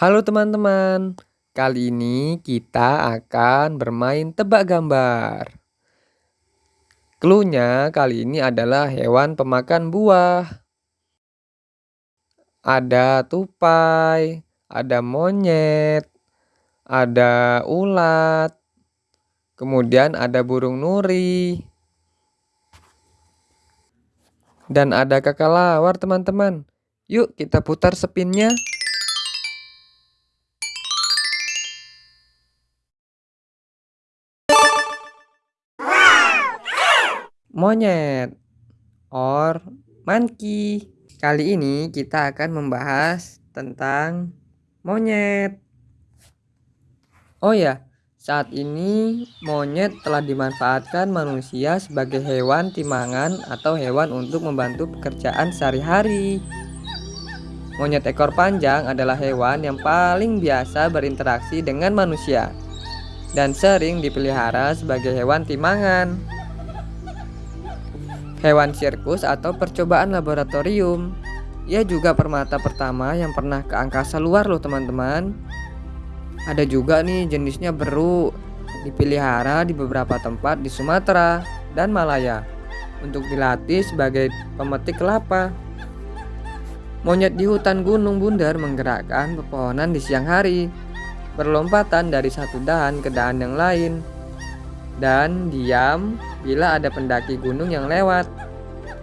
Halo teman-teman, kali ini kita akan bermain tebak gambar. Cluenya kali ini adalah hewan pemakan buah. Ada tupai, ada monyet, ada ulat, kemudian ada burung nuri, dan ada kakalawar teman-teman. Yuk kita putar spinnya. Monyet or monkey. Kali ini kita akan membahas tentang monyet. Oh ya, saat ini monyet telah dimanfaatkan manusia sebagai hewan timangan atau hewan untuk membantu pekerjaan sehari-hari. Monyet ekor panjang adalah hewan yang paling biasa berinteraksi dengan manusia dan sering dipelihara sebagai hewan timangan hewan sirkus atau percobaan laboratorium. Ia juga permata pertama yang pernah ke angkasa luar loh teman-teman. Ada juga nih jenisnya beru, dipelihara di beberapa tempat di Sumatera dan Malaya untuk dilatih sebagai pemetik kelapa. Monyet di hutan gunung bundar menggerakkan pepohonan di siang hari, berlompatan dari satu dahan ke dahan yang lain, dan diam bila ada pendaki gunung yang lewat.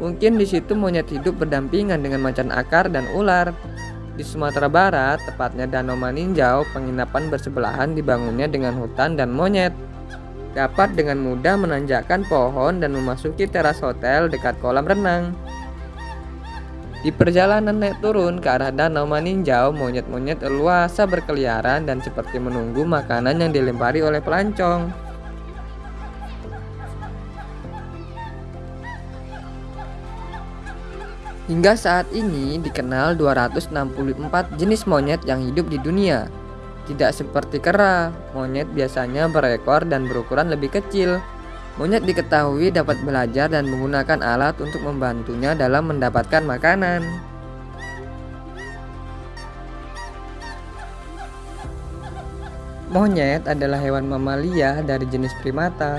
Mungkin di situ monyet hidup berdampingan dengan macan akar dan ular. Di Sumatera Barat, tepatnya Danau Maninjau, penginapan bersebelahan dibangunnya dengan hutan dan monyet. Dapat dengan mudah menanjakkan pohon dan memasuki teras hotel dekat kolam renang. Di perjalanan naik turun ke arah Danau Maninjau, monyet-monyet leluasa berkeliaran dan seperti menunggu makanan yang dilempari oleh pelancong. Hingga saat ini dikenal 264 jenis monyet yang hidup di dunia. Tidak seperti kera, monyet biasanya berekor dan berukuran lebih kecil. Monyet diketahui dapat belajar dan menggunakan alat untuk membantunya dalam mendapatkan makanan. Monyet adalah hewan mamalia dari jenis primata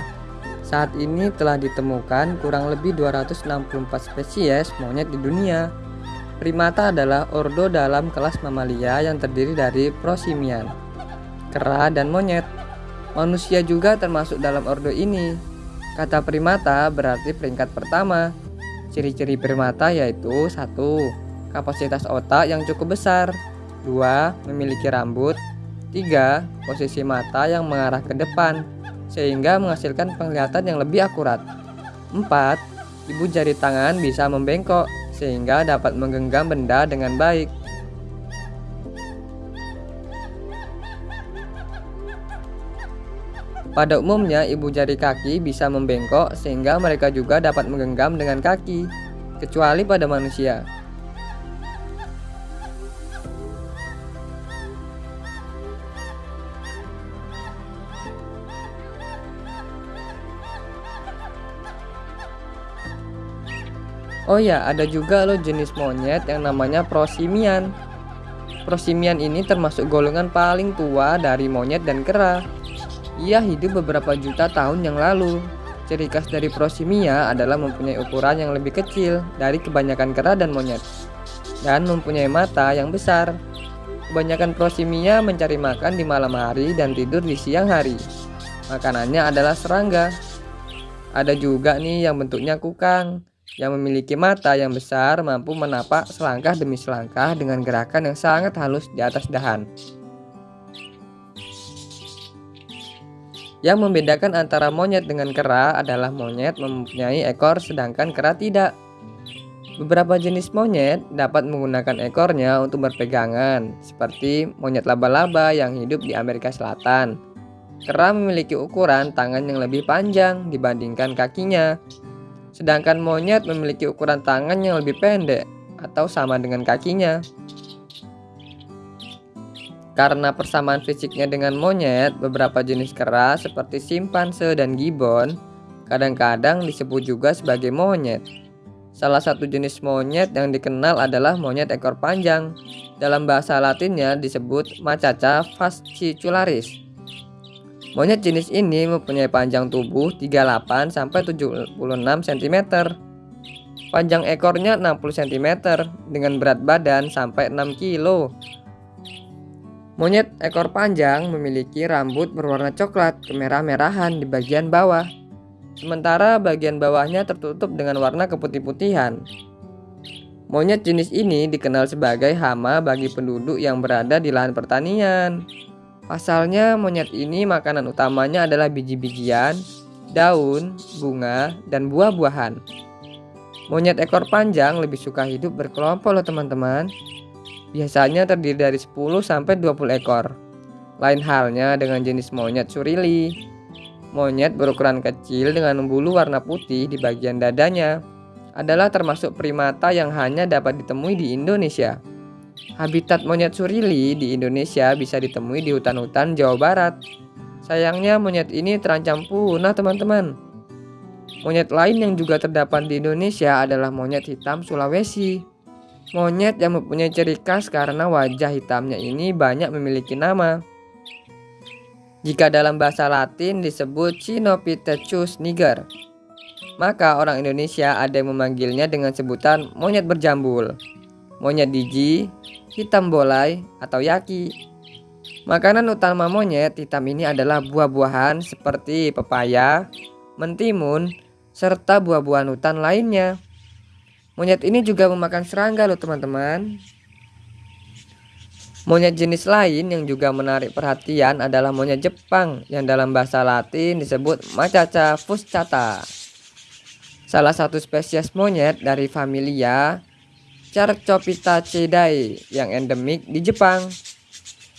saat ini telah ditemukan kurang lebih 264 spesies monyet di dunia. Primata adalah ordo dalam kelas mamalia yang terdiri dari prosimian, kera, dan monyet. Manusia juga termasuk dalam ordo ini. Kata primata berarti peringkat pertama. Ciri-ciri primata yaitu satu, Kapasitas otak yang cukup besar 2. Memiliki rambut 3. Posisi mata yang mengarah ke depan sehingga menghasilkan penglihatan yang lebih akurat. 4. Ibu jari tangan bisa membengkok sehingga dapat menggenggam benda dengan baik. Pada umumnya, ibu jari kaki bisa membengkok sehingga mereka juga dapat menggenggam dengan kaki, kecuali pada manusia. Oh ya, ada juga loh jenis monyet yang namanya prosimian. Prosimian ini termasuk golongan paling tua dari monyet dan kera. Ia hidup beberapa juta tahun yang lalu. Ciri khas dari prosimia adalah mempunyai ukuran yang lebih kecil dari kebanyakan kera dan monyet dan mempunyai mata yang besar. Kebanyakan prosimia mencari makan di malam hari dan tidur di siang hari. Makanannya adalah serangga. Ada juga nih yang bentuknya kukang yang memiliki mata yang besar mampu menapak selangkah demi selangkah dengan gerakan yang sangat halus di atas dahan. Yang membedakan antara monyet dengan kera adalah monyet mempunyai ekor sedangkan kera tidak. Beberapa jenis monyet dapat menggunakan ekornya untuk berpegangan, seperti monyet laba-laba yang hidup di Amerika Selatan. Kera memiliki ukuran tangan yang lebih panjang dibandingkan kakinya, Sedangkan monyet memiliki ukuran tangan yang lebih pendek atau sama dengan kakinya. Karena persamaan fisiknya dengan monyet, beberapa jenis kera seperti simpanse dan gibbon kadang-kadang disebut juga sebagai monyet. Salah satu jenis monyet yang dikenal adalah monyet ekor panjang. Dalam bahasa latinnya disebut Macaca fascicularis. Monyet jenis ini mempunyai panjang tubuh 38 sampai 76 cm. Panjang ekornya 60 cm dengan berat badan sampai 6 kg. Monyet ekor panjang memiliki rambut berwarna coklat kemerah-merahan di bagian bawah. Sementara bagian bawahnya tertutup dengan warna keputih-putihan. Monyet jenis ini dikenal sebagai hama bagi penduduk yang berada di lahan pertanian. Pasalnya monyet ini makanan utamanya adalah biji-bijian, daun, bunga, dan buah-buahan. Monyet ekor panjang lebih suka hidup berkelompok loh teman-teman. Biasanya terdiri dari 10 sampai 20 ekor. Lain halnya dengan jenis monyet surili. Monyet berukuran kecil dengan bulu warna putih di bagian dadanya adalah termasuk primata yang hanya dapat ditemui di Indonesia. Habitat monyet surili di Indonesia bisa ditemui di hutan-hutan Jawa Barat. Sayangnya monyet ini terancam punah teman-teman. Monyet lain yang juga terdapat di Indonesia adalah monyet hitam Sulawesi. Monyet yang mempunyai ciri khas karena wajah hitamnya ini banyak memiliki nama. Jika dalam bahasa Latin disebut Cynopithecus niger, maka orang Indonesia ada yang memanggilnya dengan sebutan monyet berjambul, monyet diji, hitam bolai, atau yaki. Makanan utama monyet hitam ini adalah buah-buahan seperti pepaya, mentimun, serta buah-buahan hutan lainnya. Monyet ini juga memakan serangga loh teman-teman. Monyet jenis lain yang juga menarik perhatian adalah monyet Jepang yang dalam bahasa Latin disebut Macaca fuscata. Salah satu spesies monyet dari familia Cercopitaceae yang endemik di Jepang.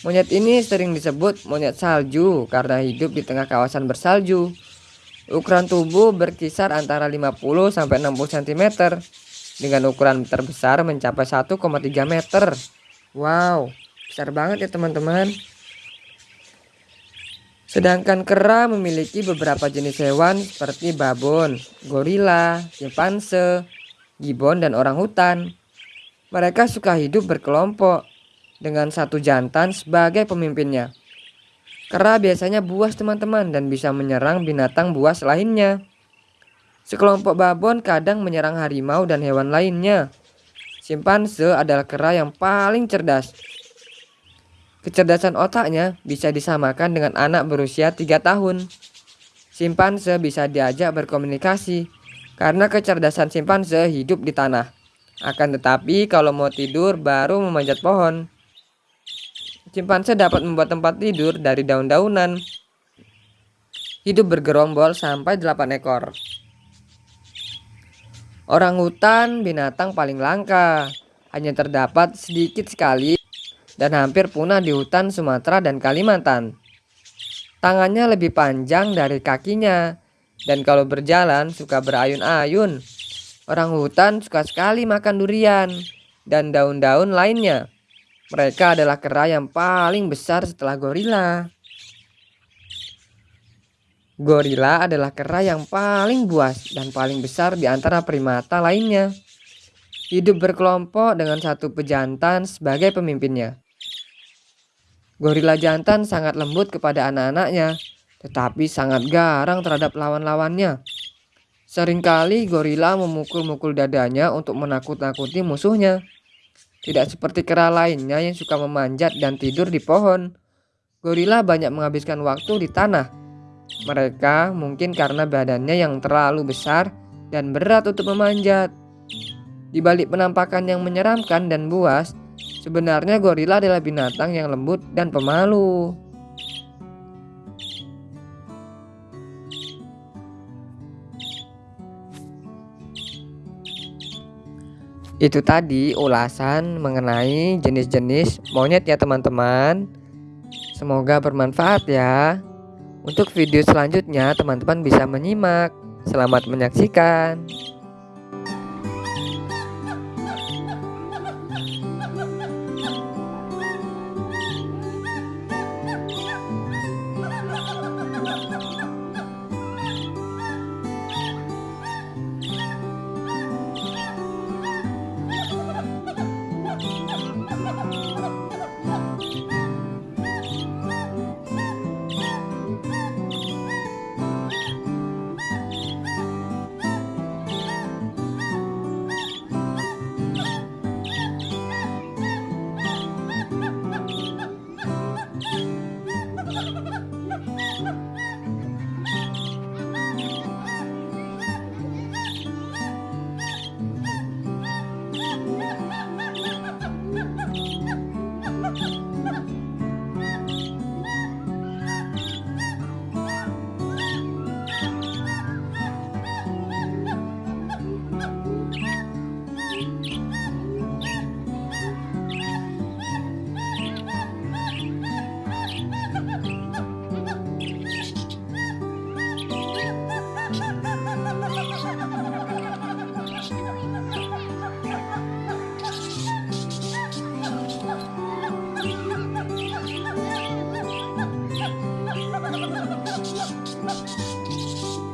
Monyet ini sering disebut monyet salju karena hidup di tengah kawasan bersalju. Ukuran tubuh berkisar antara 50 sampai 60 cm dengan ukuran terbesar mencapai 1,3 meter. Wow, besar banget ya teman-teman. Sedangkan kera memiliki beberapa jenis hewan seperti babon, gorila, simpanse, gibbon, dan orang hutan. Mereka suka hidup berkelompok dengan satu jantan sebagai pemimpinnya. Kera biasanya buas teman-teman dan bisa menyerang binatang buas lainnya. Sekelompok babon kadang menyerang harimau dan hewan lainnya. Simpanse adalah kera yang paling cerdas. Kecerdasan otaknya bisa disamakan dengan anak berusia 3 tahun. Simpanse bisa diajak berkomunikasi karena kecerdasan simpanse hidup di tanah. Akan tetapi kalau mau tidur baru memanjat pohon. Simpanse dapat membuat tempat tidur dari daun-daunan. Hidup bergerombol sampai 8 ekor. Orang hutan binatang paling langka, hanya terdapat sedikit sekali dan hampir punah di hutan Sumatera dan Kalimantan. Tangannya lebih panjang dari kakinya dan kalau berjalan suka berayun-ayun. Orang hutan suka sekali makan durian dan daun-daun lainnya. Mereka adalah kera yang paling besar setelah gorila. Gorila adalah kera yang paling buas dan paling besar di antara primata lainnya. Hidup berkelompok dengan satu pejantan sebagai pemimpinnya. Gorila jantan sangat lembut kepada anak-anaknya, tetapi sangat garang terhadap lawan-lawannya. Seringkali gorila memukul-mukul dadanya untuk menakut-nakuti musuhnya. Tidak seperti kera lainnya yang suka memanjat dan tidur di pohon. Gorila banyak menghabiskan waktu di tanah mereka mungkin karena badannya yang terlalu besar dan berat untuk memanjat. Di balik penampakan yang menyeramkan dan buas, sebenarnya gorila adalah binatang yang lembut dan pemalu. Itu tadi ulasan mengenai jenis-jenis monyet ya teman-teman. Semoga bermanfaat ya. Untuk video selanjutnya teman-teman bisa menyimak. Selamat menyaksikan. なっなっ!